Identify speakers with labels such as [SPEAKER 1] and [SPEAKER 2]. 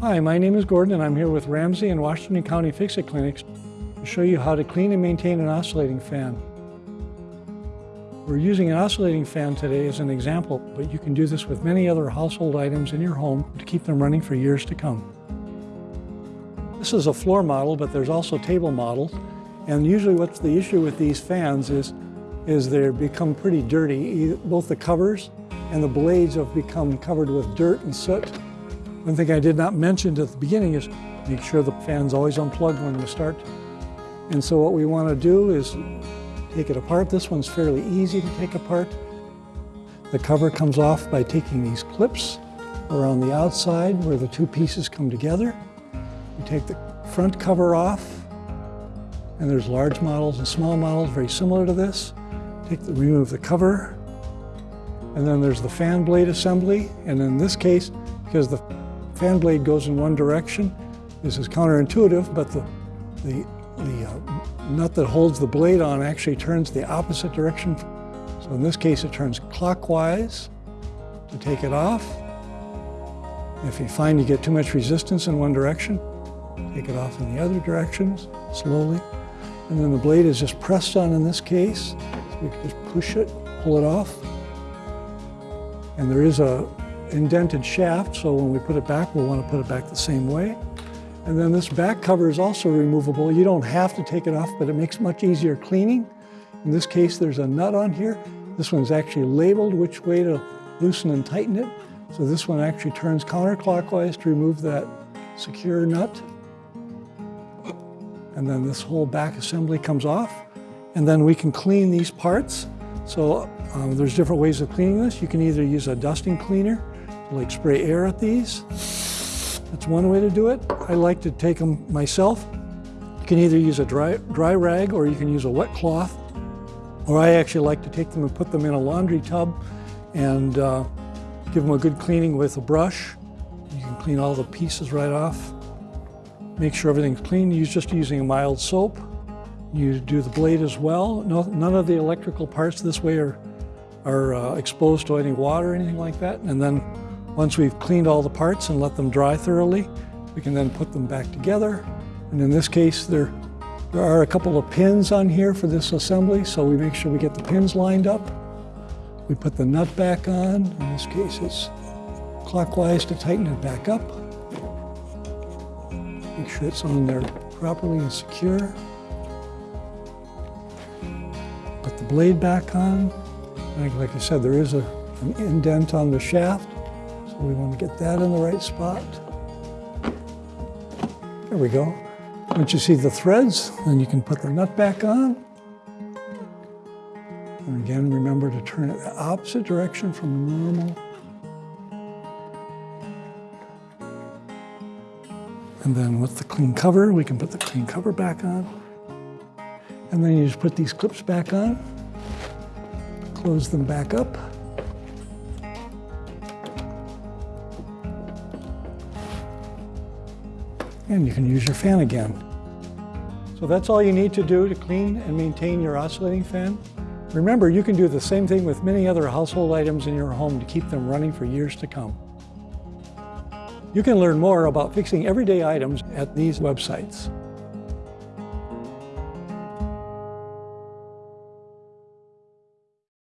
[SPEAKER 1] Hi, my name is Gordon and I'm here with Ramsey and Washington County Fix-It Clinics to show you how to clean and maintain an oscillating fan. We're using an oscillating fan today as an example, but you can do this with many other household items in your home to keep them running for years to come. This is a floor model, but there's also table models. And usually what's the issue with these fans is, is they become pretty dirty. Both the covers and the blades have become covered with dirt and soot. One thing I did not mention at the beginning is make sure the fan's always unplugged when you start. And so what we want to do is take it apart. This one's fairly easy to take apart. The cover comes off by taking these clips around the outside where the two pieces come together. You take the front cover off, and there's large models and small models very similar to this. Take the, remove the cover, and then there's the fan blade assembly, and in this case, because the fan blade goes in one direction. This is counterintuitive, but the, the, the uh, nut that holds the blade on actually turns the opposite direction. So in this case, it turns clockwise to take it off. If you find you get too much resistance in one direction, take it off in the other directions slowly. And then the blade is just pressed on in this case. So we can just push it, pull it off. And there is a indented shaft, so when we put it back, we'll want to put it back the same way. And then this back cover is also removable. You don't have to take it off, but it makes much easier cleaning. In this case, there's a nut on here. This one's actually labeled which way to loosen and tighten it. So this one actually turns counterclockwise to remove that secure nut. And then this whole back assembly comes off. And then we can clean these parts. So um, there's different ways of cleaning this. You can either use a dusting cleaner like spray air at these. That's one way to do it. I like to take them myself. You can either use a dry, dry rag or you can use a wet cloth. Or I actually like to take them and put them in a laundry tub and uh, give them a good cleaning with a brush. You can clean all the pieces right off. Make sure everything's clean. Use just using a mild soap. You do the blade as well. No, none of the electrical parts this way are, are uh, exposed to any water or anything like that. And then once we've cleaned all the parts and let them dry thoroughly, we can then put them back together. And in this case, there, there are a couple of pins on here for this assembly, so we make sure we get the pins lined up. We put the nut back on. In this case, it's clockwise to tighten it back up. Make sure it's on there properly and secure. Put the blade back on. Like, I said, there is a, an indent on the shaft. So we want to get that in the right spot. There we go. Once you see the threads, then you can put the nut back on. And again, remember to turn it the opposite direction from normal. And then with the clean cover, we can put the clean cover back on. And then you just put these clips back on, close them back up. And you can use your fan again. So that's all you need to do to clean and maintain your oscillating fan. Remember, you can do the same thing with many other household items in your home to keep them running for years to come. You can learn more about fixing everyday items at these websites.